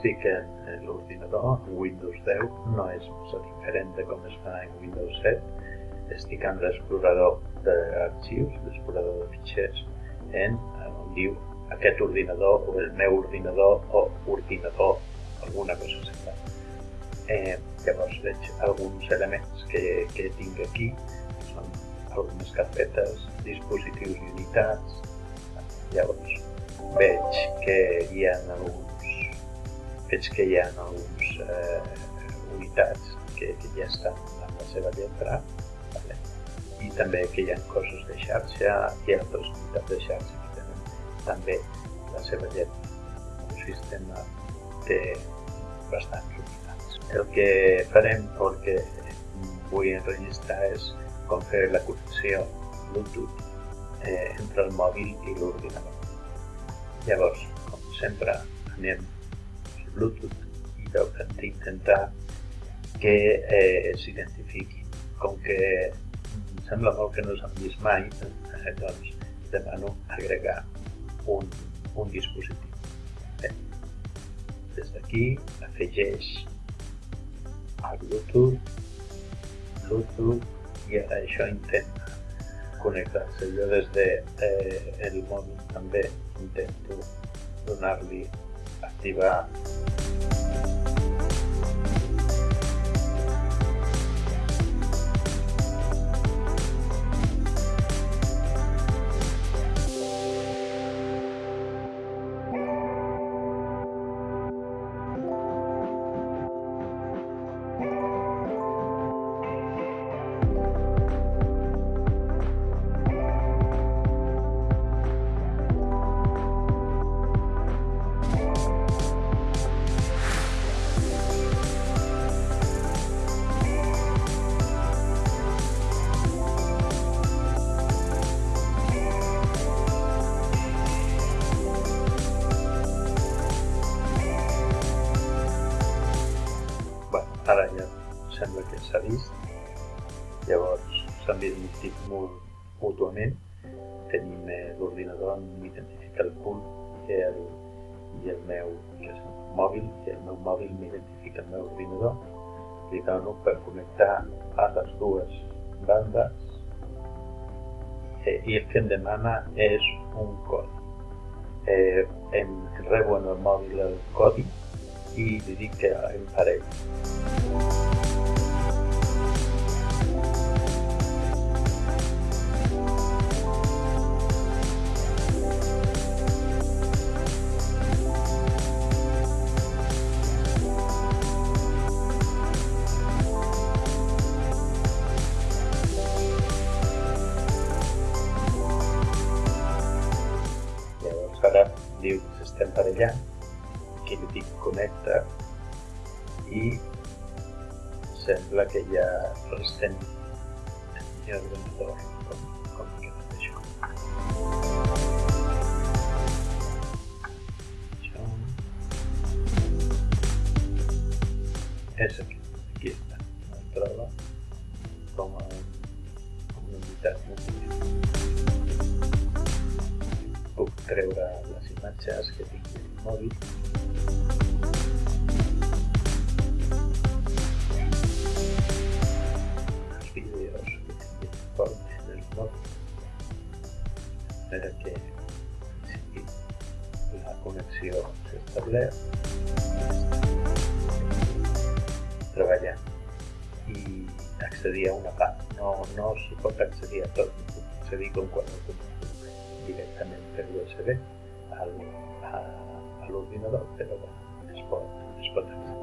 estic en, en l'ordinador, en Windows 10, no és massa diferent de com es fa en Windows 7. Estic en l'explorador d'arxius, l'explorador de fitxers, en, on diu aquest ordinador o el meu ordinador o ordinador, alguna cosa semblant. Eh, llavors veig alguns elements que, que tinc aquí, són algunes carpetes, dispositius i unitats. Llavors veig que hi ha alguns, veig que hi ha alguns eh, unitats que, que ja estan amb la seva lletra, vale? i també que hi ha coses de xarxa i altres unitats de xarxa que tenen també la seva lletra. Un sistema té bastants unitats. El que farem, que vull enregistrar és com fer la connexió Bluetooth eh, entre el mòbil i l'ordinador. Llavors, com sempre, anem Bluetooth i hem d'intentar que eh, s'identifiqui. Com que em sembla molt que no s'han vist mai, eh, doncs demano agregar un, un dispositiu. Bé, des d'aquí afegeix el Bluetooth, Bluetooth i ara això intenta connectar-se. Jo des de eh, el mòbil també intento donar-li activa vist. Llavors s'han vist mútuament. Tenim eh, l'ordinador m'identifica el punt i el, i el meu que és el mòbil i el meu mòbil m'identifica el meu ordinador. Li dono per connectar a les dues bandes eh, i el que em demana és un codi. Eh, em rebo en el mòbil el codi i li dic que em faré. Diu que s'està emparellant, que li dic connecta i sembla que ja restem en l'ordinador com, com que tot això. Això és aquí, aquí està, es troba com a, una unitat multimèdia. Puc treure les imatges que tinc el mòbil. Els vídeos que tinc informe en el mòbil. Per que sí, la connexió s'ha establert. Treballar i accedir a una part. No, no s'hi pot accedir a tot, no puc accedir com puc directament per USB al, a, a l'ordinador, però bueno, es pot, es pot accedir.